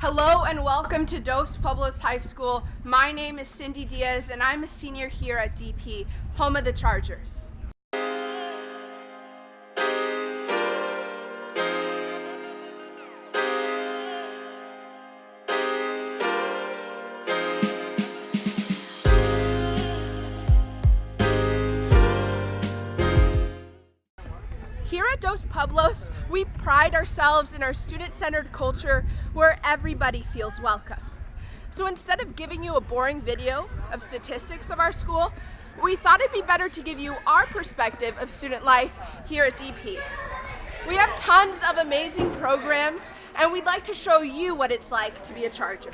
Hello and welcome to Dos Pueblos High School. My name is Cindy Diaz and I'm a senior here at DP, home of the Chargers. At Dos Pueblos, we pride ourselves in our student-centered culture where everybody feels welcome. So instead of giving you a boring video of statistics of our school, we thought it'd be better to give you our perspective of student life here at DP. We have tons of amazing programs and we'd like to show you what it's like to be a Charger.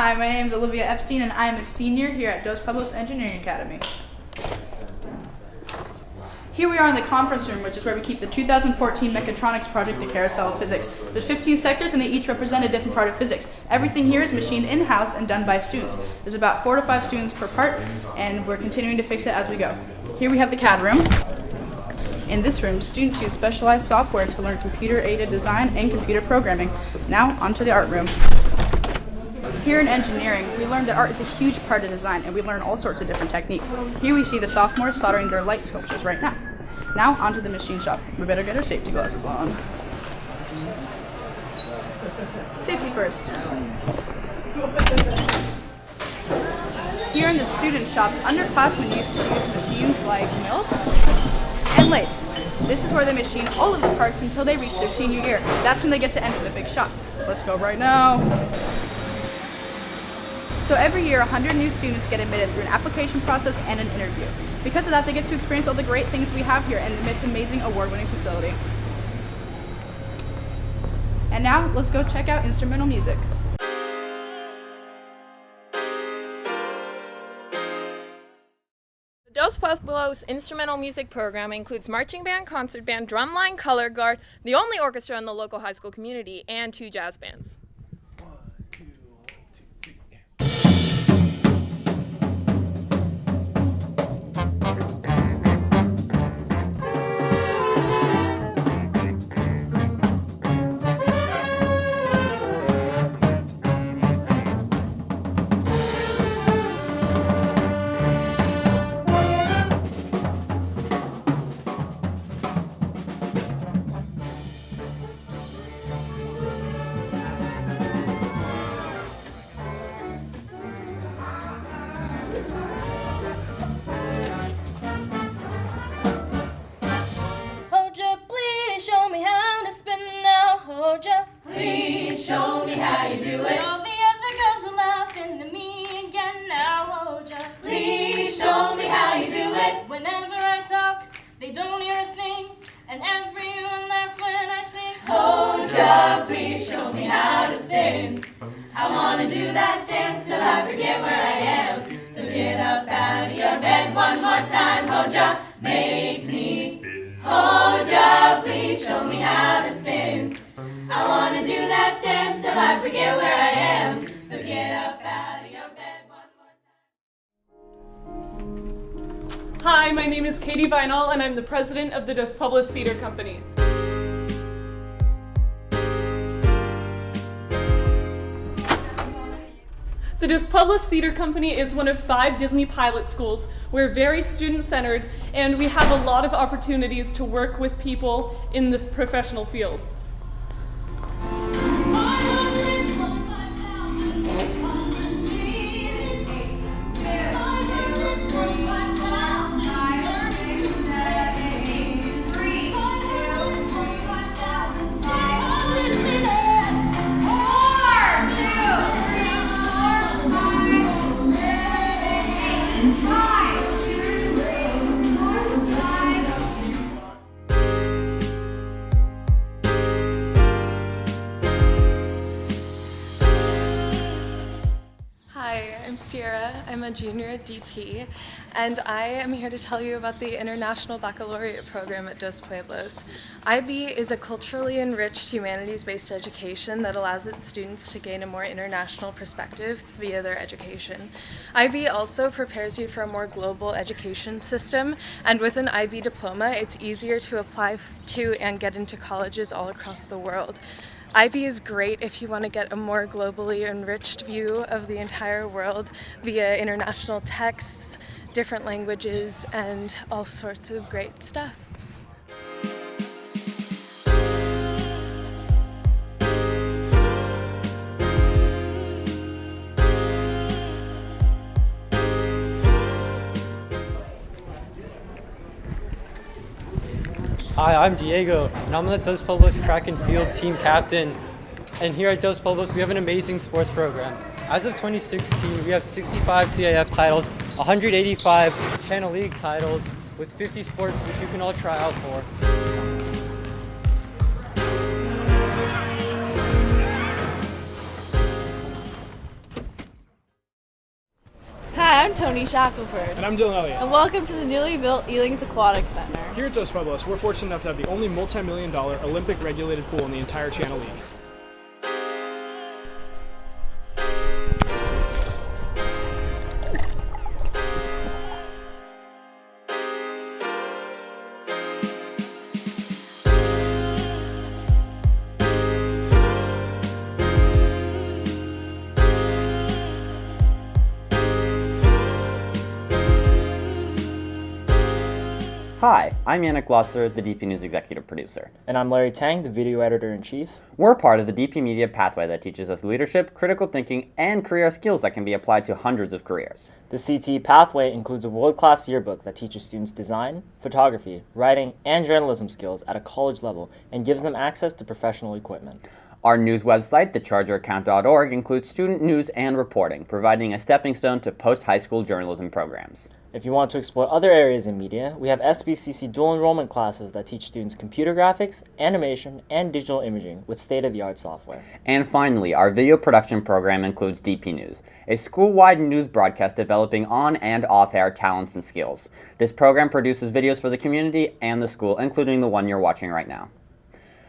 Hi, my name is Olivia Epstein and I am a senior here at Dos Pueblos Engineering Academy. Here we are in the conference room, which is where we keep the 2014 mechatronics project, the Carousel of Physics. There's 15 sectors and they each represent a different part of physics. Everything here is machined in-house and done by students. There's about four to five students per part and we're continuing to fix it as we go. Here we have the CAD room. In this room, students use specialized software to learn computer-aided design and computer programming. Now, onto the art room. Here in engineering, we learned that art is a huge part of design and we learn all sorts of different techniques. Here we see the sophomores soldering their light sculptures right now. Now onto the machine shop. We better get our safety glasses on. Safety first. Here in the student shop, underclassmen used to use machines like mills and lathes. This is where they machine all of the parts until they reach their senior year. That's when they get to enter the big shop. Let's go right now. So every year, 100 new students get admitted through an application process and an interview. Because of that, they get to experience all the great things we have here in this amazing award-winning facility. And now, let's go check out instrumental music. The Dos Pueblos instrumental music program includes marching band, concert band, drumline, color guard, the only orchestra in the local high school community, and two jazz bands. I wanna do that dance till I forget where I am. So get up out of your bed one more time. Hold ya, make me spin. Hold ya, please show me how to spin. I wanna do that dance till I forget where I am. So get up out of your bed one more time. Hi, my name is Katie Vinal, and I'm the president of the Dos Pueblos Theater Company. The Dos Pueblos Theater Company is one of five Disney pilot schools. We're very student-centered, and we have a lot of opportunities to work with people in the professional field. Five, I'm a junior at DP, and I am here to tell you about the International Baccalaureate program at Dos Pueblos. IB is a culturally enriched humanities-based education that allows its students to gain a more international perspective via their education. IB also prepares you for a more global education system, and with an IB diploma, it's easier to apply to and get into colleges all across the world. IB is great if you want to get a more globally enriched view of the entire world via international texts, different languages, and all sorts of great stuff. Hi, I'm Diego, and I'm the Dos Pueblos track and field team captain. And here at Dos Pueblos, we have an amazing sports program. As of 2016, we have 65 CIF titles, 185 Channel League titles, with 50 sports which you can all try out for. I'm Tony Shackelford. And I'm Dylan Elliott. And welcome to the newly built Elings Aquatic Center. Here at Dos Pueblos, we're fortunate enough to have the only multi-million dollar Olympic regulated pool in the entire Channel League. Hi, I'm Yannick Glosser, the DP News Executive Producer. And I'm Larry Tang, the Video Editor in Chief. We're part of the DP Media Pathway that teaches us leadership, critical thinking, and career skills that can be applied to hundreds of careers. The CT Pathway includes a world class yearbook that teaches students design, photography, writing, and journalism skills at a college level and gives them access to professional equipment. Our news website, thechargeraccount.org, includes student news and reporting, providing a stepping stone to post high school journalism programs. If you want to explore other areas in media, we have SBCC dual enrollment classes that teach students computer graphics, animation, and digital imaging with state of the art software. And finally, our video production program includes DP News, a school wide news broadcast developing on and off air talents and skills. This program produces videos for the community and the school, including the one you're watching right now.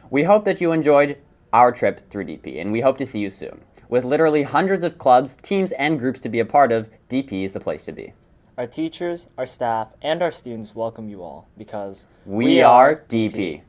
We hope that you enjoyed our trip through DP, and we hope to see you soon. With literally hundreds of clubs, teams, and groups to be a part of, DP is the place to be. Our teachers, our staff, and our students welcome you all because we, we are DP. DP.